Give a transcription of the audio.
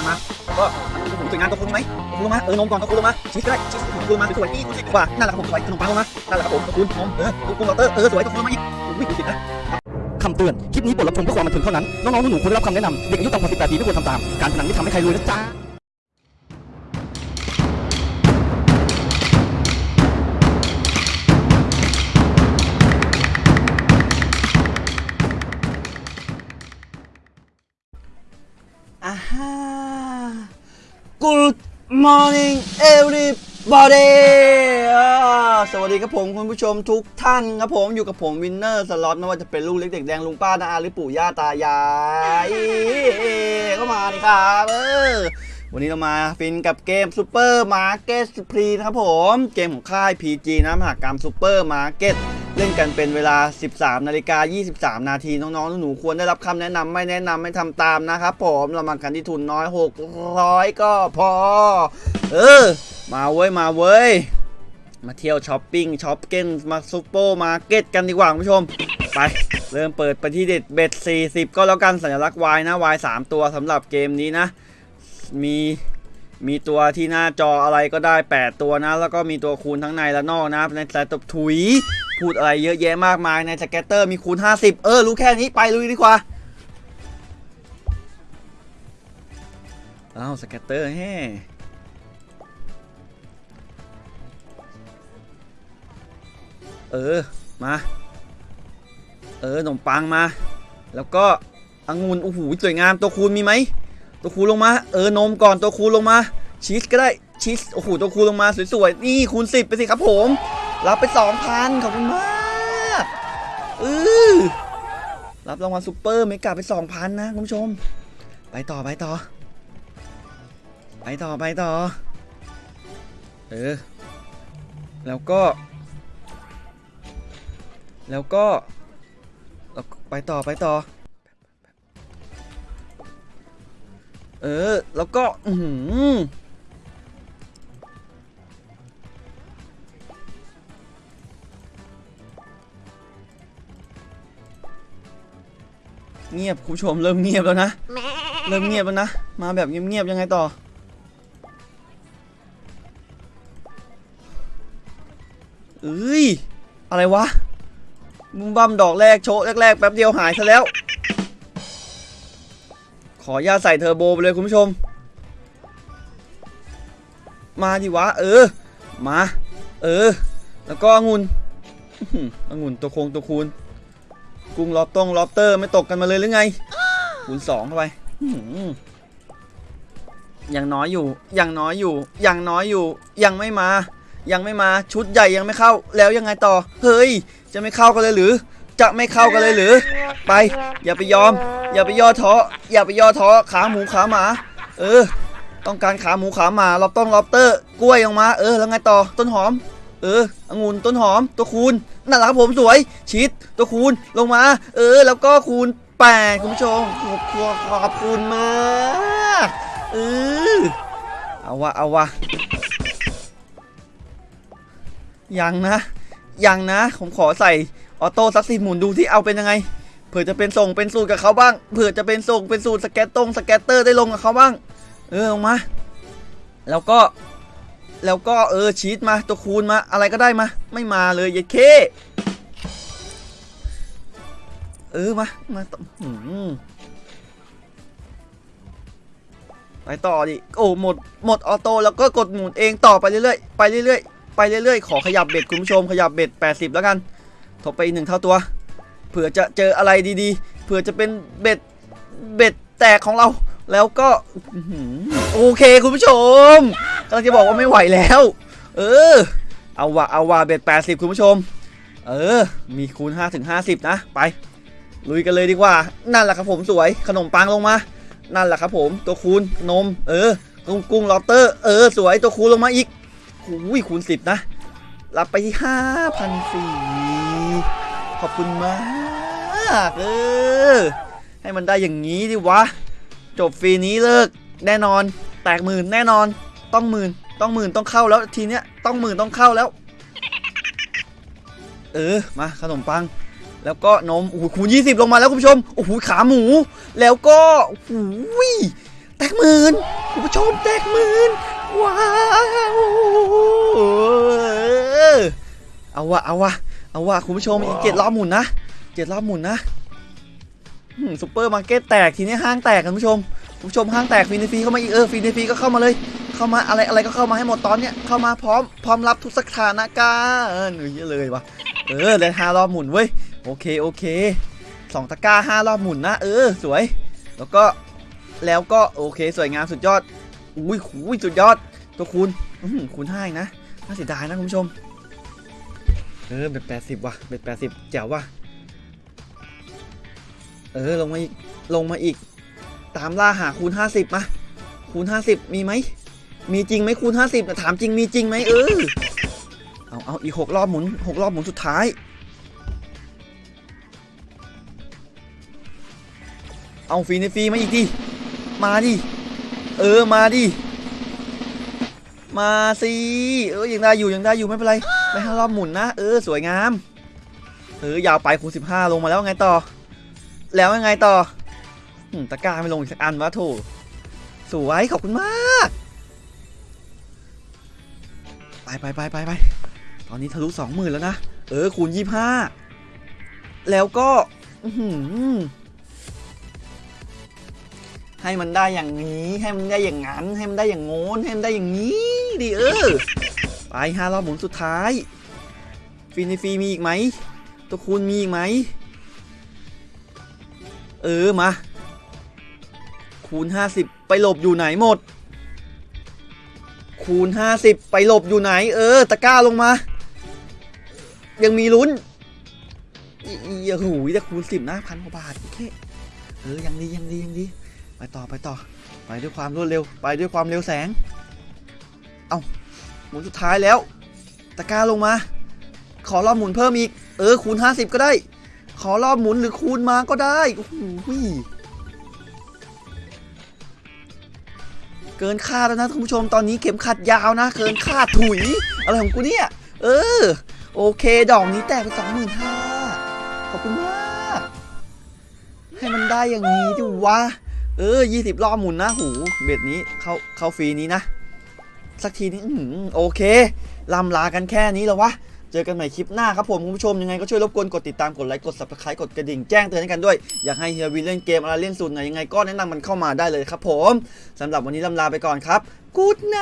ังมาก็โอ้โหสวยงามตัวคุณไหมตัวคุณลงมาเออนมก่อนตัวคุณลงมาชีสก็ได้ชีสตัวคุณลงมาสวยๆนี่คุณสิบกว่านั่นแหละครับผมสวยขนมปังลงมานั่นแหละครับผมตัวคุณนมเออตัวคุณลอตเตอร์เออสวยตัวคุณลงมาอีกอุ้ยคุณสิดนะคำเตือน คลิปนี้บทรับชมเพื่อความบันเทิงเท่านั้น น้องๆหนูๆควรได้รับคำแนะนำ เด็กอายุต่ำกว่า18ปีไม่ควรทำตาม การพนันไม่ทำให้ใครรวยนะจ๊ะ อ่าฮะ Good morning everybody สวัสดีครับผมคุณผู้ชมทุกท่านครับผมอยู่กับผม Winner Slot ไม่ว่าจะเป็นลูกเล็กเด็กแดงลุงป้านาอาหรือปู่ย่าตายายก็มาดิครับเออ วันนี้เรามา spin กับเกม Supermarket Spree นะครับผม เกมของค่าย PG นะมหากรรมซูเปอร์มาร์เก็ตเล่นกันเป็นเวลา 13นาฬิกา23 นาทีน้องๆ หนูๆควรได้รับคำแนะนำไม่แนะนำไม่ทำตามนะครับผมเรามากันที่ทุนน้อย 600 ก็พอ เออ มาเว้ย มาเว้ย มาเที่ยวช้อปปิ้งช้อปเก้นมาซูเปอร์มาร์เก็ตกันดีกว่าคุณผู้ชมไป เริ่มเปิดไปที่เด็ดเบ็ด40 ก็แล้วกันสัญลักษณ์ Y นะ Y 3ตัวสำหรับเกมนี้นะ มีมีตัวที่หน้าจออะไรก็ได้ 8 ตัวนะ แล้วก็มีตัวคูณทั้งในและนอกนะในสายตบถุย พูดอะไรเยอะแยะมากมายใน scatter มีคูณ 50 เออ รู้แค่นี้ไปลุยดีกว่าอ้าว scatter แฮ่เออ มา เออขนมปังมา แล้วก็องุ่นโอ้โหสวยงามตัวคูณมีไหม ตัวคูณลงมา เออนมก่อนตัวคูณลงมา ชีสก็ได้ชีสโอ้โหตัวคูณลงมาสวยๆ นี่คูณ10 ไปสิครับผม รับไป 2,000 ขอบคุณมากเออรับรางวัล super mega ไป 2,000 นะคุณผู้ชม ไปต่อไปต่อ ไปต่อไปต่อ เออ แล้วก็ แล้วก็ ไปต่อไปต่อ เออ แล้วก็ อือหือเงียบคุณผู้ชมเริ่มเงียบแล้วนะ เริ่มเงียบแล้วนะ มาแบบเงียบๆยังไงต่อ เอ้ย อะไรวะบุ้มบัมดอกแรกโชว์แรกๆแป๊บเดียวหายซะแล้ว ขออนุญาตใส่เทอร์โบไปเลยคุณผู้ชม มาดิวะ เออ มา เออ แล้วก็องุ่นองุ่นตัวโคงตัวคูณกุ้งล็อบต้องล็อบเตอร์ไม่ตกกันมาเลยหรือไงคูณสองเข้าไปยังน้อยอยู่ ยังน้อยอยู่ ยังน้อยอยู่ ยังไม่มา ยังไม่มา ชุดใหญ่ยังไม่เข้า แล้วยังไงต่อ เฮ้ย จะไม่เข้ากันเลยหรือ จะไม่เข้ากันเลยหรือ ไป อย่าไปยอม อย่าไปย่อท้ออย่าไปย่อท้อขาหมูขาหมา เออ ต้องการขาหมูขาหมาลอบต้องลอบเตอร์ กล้วยออกมา เออ แล้วไงต่อต้นหอม เออองุ่นต้นหอม ตัวคูณนั่นแหละครับผมสวย ชิด ตัวคูณลงมา เออ แล้วก็คูณแปดคุณผู้ชมขอบคุณขอบคุณมากเออเอาวะเอาวะยังนะยังนะ ผมขอใส่ ออโต้สักสิหมุนดูที่เอาเป็นยังไง เผื่อจะเป็นส่งเป็นสูตรกับเขาบ้าง เผื่อจะเป็นส่งเป็นสูตรสแกตตรงสแกตเตอร์ได้ลงกับเขาบ้าง เออลงมา แล้วก็ แล้วก็เออชีตมาตัวคูณมาอะไรก็ได้มา ไม่มาเลยยายเค เออมา มาต่อไปต่อดิ โอ้หมดหมดออโต้แล้วก็กดหมุนเองต่อไปเรื่อยๆไปเรื่อยๆไปเรื่อยๆขอขยับเบ็ดคุณผู้ชมขยับเบ็ด80 แล้วกัน ทบไปอีกหนึ่งเท่าตัว เผื่อจะเจออะไรดีๆ เผื่อจะเป็นเบ็ด เบ็ดแตกของเรา แล้วก็โอเคคุณผู้ชมกำลังจะบอกว่าไม่ไหวแล้ว เออ เอาว่ะเอาว่ะเบ็ด 80 คุณผู้ชม เออ มีคูณ 5 ถึง 50 นะ ไป ลุยกันเลยดีกว่า นั่นแหละครับผมสวย ขนมปังลงมา นั่นแหละครับผม ตัวคูณนม เออ กุ้งกุ้งลอตเตอร์ เออ สวย ตัวคูณลงมาอีกหูยคูณ 10 นะ รับไปที่5,004ขอบคุณมากเออให้มันได้อย่างนี้ดิวะ จบฟรีนี้เลิกแน่นอน แตกหมื่นแน่นอน ต้องหมื่นต้องหมื่นต้องเข้าแล้วทีเนี้ยต้องหมื่นต้องเข้าแล้ว เออมาขนมปัง แล้วก็นมโอ้โหคูณ20ลงมาแล้วคุณผู้ชมโอ้โหขาหมู แล้วก็โอ้โหแตกหมื่นคุณผู้ชมแตกหมื่นว้าว เอาวะเอาวะเอาวะคุณผู้ชมอีกเจ็ดรอบหมุนนะเจ็ดรอบหมุนนะอืมซุปเปอร์มาร์เก็ตแตกทีนี้ห้างแตกกันคุณผู้ชมคุณผู้ชมห้างแตก spin ฟรีเข้ามาอีกเออ spin ฟรีก็เข้ามาเลย เข้ามาอะไรอะไรก็เข้ามาให้หมดตอนเนี้ยเข้ามาพร้อมพร้อมรับทุกสถานการณ์เออหนูเยอะเลยวะเออเลยห้ารอบหมุนเว้ยโอเคโอเคสองตะกร้าห้ารอบหมุนนะเออสวย แล้วก็แล้วก็โอเคสวยงามสุดยอดอุ้ยอุ้ยสุดยอดตัวคูณอื้อหือคูณห้าอีกนะน่าเสียดายนะคุณผู้ชม เออเบ็ดแปดสิบว่ะเบ็ดแปดสิบแจ๋วว่ะเออลงมาอีกลงมาอีก ตามล่าหาคูณห้าสิบมาคูณห้าสิบมีไหมมีจริงไหมคูณ50แต่ถามจริงมีจริงไหมเออเอาเอาอีกหกรอบหมุนหกรอบหมุนสุดท้ายเอาฟรีในฟรีมาอีกดิมาดิเออมาดิมาสิเออยังได้อยู่ยังได้อยู่ไม่เป็นไร ไปห้ารอบหมุนนะ เออ สวยงาม เออ ยาวไปคูณ15ลงมาแล้วไงต่อ แล้วยังไงต่อตะกร้าไม่ลงอีกสักอันวะโถสวยขอบคุณมาก ไปไปไปไปไปตอนนี้ทะลุสองหมื่นแล้วนะ เออ คูณยี่ห้าแล้วก็ให้มันได้อย่างนี้ ให้มันได้อย่างนั้น ให้มันได้อย่างโน้นให้มันได้อย่างนี้ดิเออ ไปห้ารอบหมุนสุดท้ายฟีนฟรีมีอีกไหม ตัวคูณมีอีกไหม เออ มา คูณ 50 ไปหลบอยู่ไหนหมด คูณ 50 ไปหลบอยู่ไหน เออ ตะก้าลงมา ยังมีลุ้นอีอีโอ้โหแต่คูณ 10 นะพันกว่าบาทโอเคเออ ยังดี ยังดี ยังดี ไปต่อไปต่อ ไปด้วยความรวดเร็ว ไปด้วยความเร็วแสง เอา หมุนสุดท้ายแล้ว ตะกร้าลงมา ขอรอบหมุนเพิ่มอีก เออ คูณ 50 ก็ได้ ขอรอบหมุนหรือคูณมาก็ได้โอ้โหเกินคาดแล้วนะคุณผู้ชมตอนนี้เข็มขัดยาวนะ เกินคาดถุย อะไรของกูเนี่ย เออ โอเค ดอกนี้แตกไปสองหมื่นห้าขอบคุณมาก ให้มันได้อย่างนี้ดิวะ เออยี่สิบรอบหมุนนะ หู เบ็ดนี้ เข้าเข้าฟรีนี้นะ สักทีนี้โอเคลำลากันแค่นี้แล้ววะเจอกันใหม่คลิปหน้าครับผมคุณผู้ชมยังไงก็ช่วยรบกวนกดติดตามกดไลค์กด subscribe กดกระดิ่งแจ้งเตือนให้กันด้วย อยากให้เฮียวีเล่นเกมอะไรเล่นสูตรไหนยังไงก็แนะนำมันเข้ามาได้เลยครับผมสำหรับวันนี้ลำลาไปก่อนครับกู๊ดไน